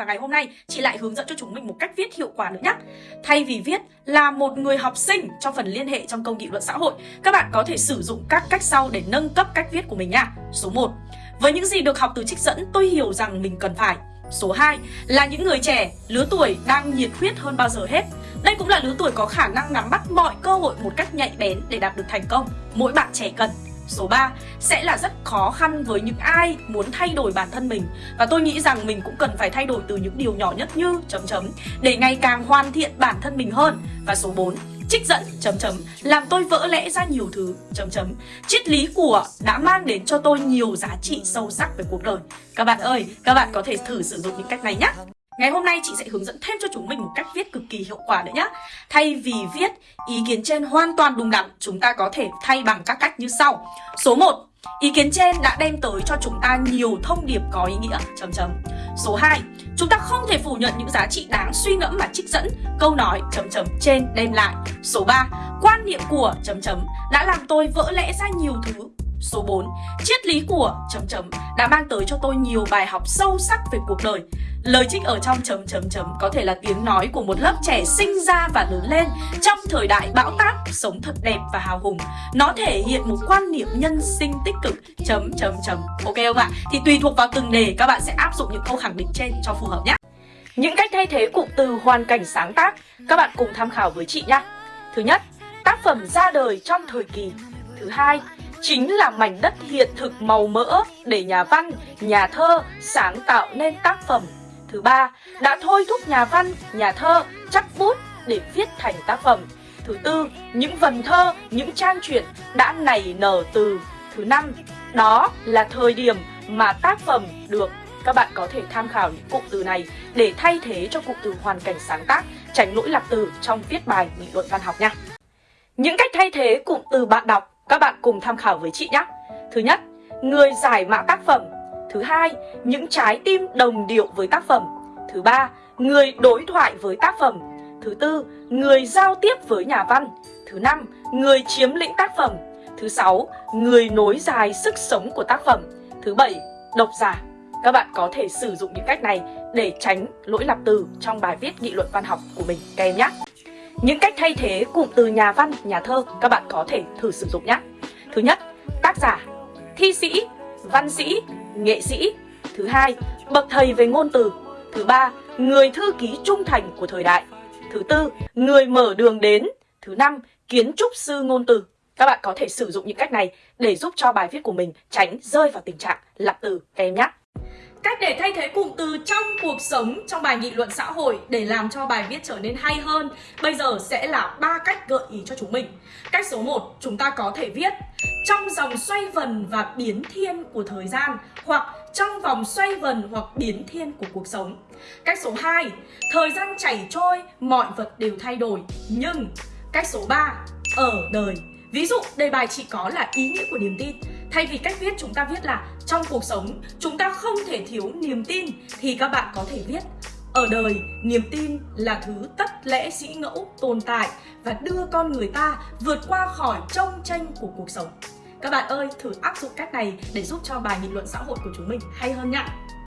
Và ngày hôm nay chị lại hướng dẫn cho chúng mình một cách viết hiệu quả nữa nhé. Thay vì viết là một người học sinh trong phần liên hệ trong công nghị luận xã hội, các bạn có thể sử dụng các cách sau để nâng cấp cách viết của mình nha. Số 1. Với những gì được học từ trích dẫn, tôi hiểu rằng mình cần phải. Số 2 là những người trẻ, lứa tuổi đang nhiệt huyết hơn bao giờ hết. Đây cũng là lứa tuổi có khả năng nắm bắt mọi cơ hội một cách nhạy bén để đạt được thành công. Mỗi bạn trẻ cần Số 3 sẽ là rất khó khăn với những ai muốn thay đổi bản thân mình. Và tôi nghĩ rằng mình cũng cần phải thay đổi từ những điều nhỏ nhất như chấm chấm, Để ngày càng hoàn thiện bản thân mình hơn. Và số 4 trích dẫn, chấm chấm, làm tôi vỡ lẽ ra nhiều thứ, chấm chấm. Triết lý của đã mang đến cho tôi nhiều giá trị sâu sắc về cuộc đời. Các bạn ơi, các bạn có thể thử sử dụng những cách này nhé. Ngày hôm nay chị sẽ hướng dẫn thêm cho chúng mình một cách viết cực kỳ hiệu quả nữa nhé Thay vì viết ý kiến trên hoàn toàn đúng đắn, Chúng ta có thể thay bằng các cách như sau. Số 1 Ý kiến trên đã đem tới cho chúng ta nhiều thông điệp có ý nghĩa. Chấm chấm. Số 2 Chúng ta không thể phủ nhận những giá trị đáng suy ngẫm mà trích dẫn. Câu nói chấm chấm trên đem lại. Số 3 Quan niệm của chấm chấm đã làm tôi vỡ lẽ ra nhiều thứ. Số 4 Triết lý của chấm chấm đã mang tới cho tôi nhiều bài học sâu sắc về cuộc đời Lời trích ở trong chấm chấm chấm có thể là tiếng nói của một lớp trẻ sinh ra và lớn lên trong thời đại bão táp, sống thật đẹp và hào hùng. Nó thể hiện một quan niệm nhân sinh tích cực chấm chấm chấm. Ok không ạ? Thì tùy thuộc vào từng đề các bạn sẽ áp dụng những câu khẳng định trên cho phù hợp nhé. Những cách thay thế cụm từ hoàn cảnh sáng tác các bạn cùng tham khảo với chị nhé. Thứ nhất, tác phẩm ra đời trong thời kỳ. Thứ hai, chính là mảnh đất hiện thực màu mỡ để nhà văn, nhà thơ sáng tạo nên tác phẩm Thứ ba, đã thôi thúc nhà văn, nhà thơ chắc bút để viết thành tác phẩm. Thứ tư, những vần thơ, những trang truyện đã nảy nở từ. Thứ năm, đó là thời điểm mà tác phẩm được các bạn có thể tham khảo những cụm từ này để thay thế cho cụm từ hoàn cảnh sáng tác, tránh lỗi lặp từ trong viết bài nghị luận văn học nha. Những cách thay thế cụm từ bạn đọc các bạn cùng tham khảo với chị nhé. Thứ nhất, người giải mã tác phẩm Thứ hai, những trái tim đồng điệu với tác phẩm. Thứ ba, người đối thoại với tác phẩm. Thứ tư, người giao tiếp với nhà văn. Thứ năm, người chiếm lĩnh tác phẩm. Thứ sáu, người nối dài sức sống của tác phẩm. Thứ bảy, độc giả. Các bạn có thể sử dụng những cách này để tránh lỗi lặp từ trong bài viết nghị luận văn học của mình các em nhé. Những cách thay thế cụm từ nhà văn, nhà thơ các bạn có thể thử sử dụng nhé. Thứ nhất, tác giả, thi sĩ, văn sĩ, nghệ sĩ. Thứ hai, bậc thầy về ngôn từ. Thứ ba, người thư ký trung thành của thời đại. Thứ tư, người mở đường đến. Thứ năm, kiến trúc sư ngôn từ. Các bạn có thể sử dụng những cách này để giúp cho bài viết của mình tránh rơi vào tình trạng lặp từ các em nhé. Cách để thay thế cụm từ trong cuộc sống trong bài nghị luận xã hội để làm cho bài viết trở nên hay hơn Bây giờ sẽ là ba cách gợi ý cho chúng mình. Cách số 1 chúng ta có thể viết Trong dòng xoay vần và biến thiên của thời gian Hoặc trong vòng xoay vần hoặc biến thiên của cuộc sống Cách số 2 Thời gian chảy trôi, mọi vật đều thay đổi Nhưng Cách số 3 Ở đời Ví dụ đề bài chỉ có là ý nghĩa của niềm tin. Thay vì cách viết chúng ta viết là trong cuộc sống chúng ta không thể thiếu niềm tin thì các bạn có thể viết ở đời, niềm tin là thứ tất lẽ sĩ ngẫu tồn tại và đưa con người ta vượt qua khỏi trông tranh của cuộc sống. Các bạn ơi, thử áp dụng cách này để giúp cho bài nghị luận xã hội của chúng mình hay hơn nhé.